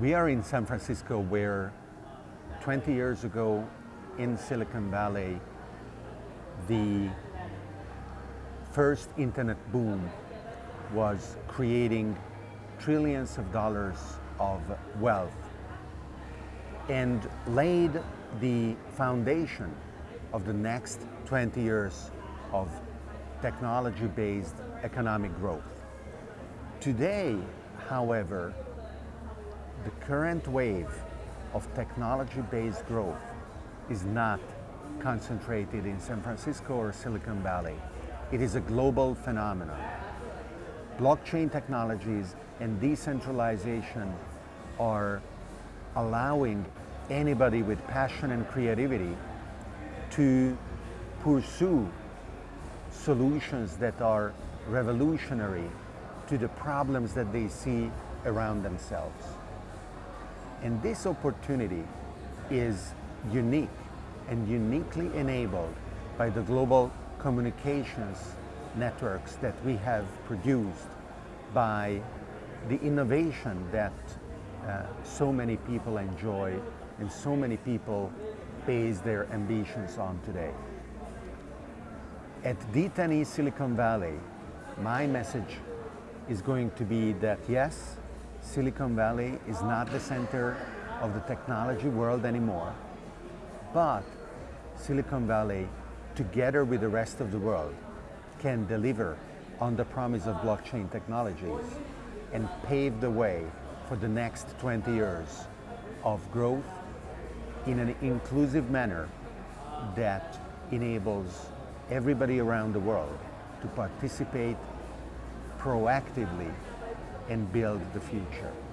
We are in San Francisco where 20 years ago in Silicon Valley, the first internet boom was creating trillions of dollars of wealth and laid the foundation of the next 20 years of technology-based economic growth. Today, however, the current wave of technology-based growth is not concentrated in San Francisco or Silicon Valley. It is a global phenomenon. Blockchain technologies and decentralization are allowing anybody with passion and creativity to pursue solutions that are revolutionary to the problems that they see around themselves. And this opportunity is unique and uniquely enabled by the global communications networks that we have produced by the innovation that uh, so many people enjoy and so many people base their ambitions on today. At D10E Silicon Valley, my message is going to be that yes, Silicon Valley is not the center of the technology world anymore, but Silicon Valley, together with the rest of the world, can deliver on the promise of blockchain technologies and pave the way for the next 20 years of growth in an inclusive manner that enables everybody around the world to participate proactively and build the future.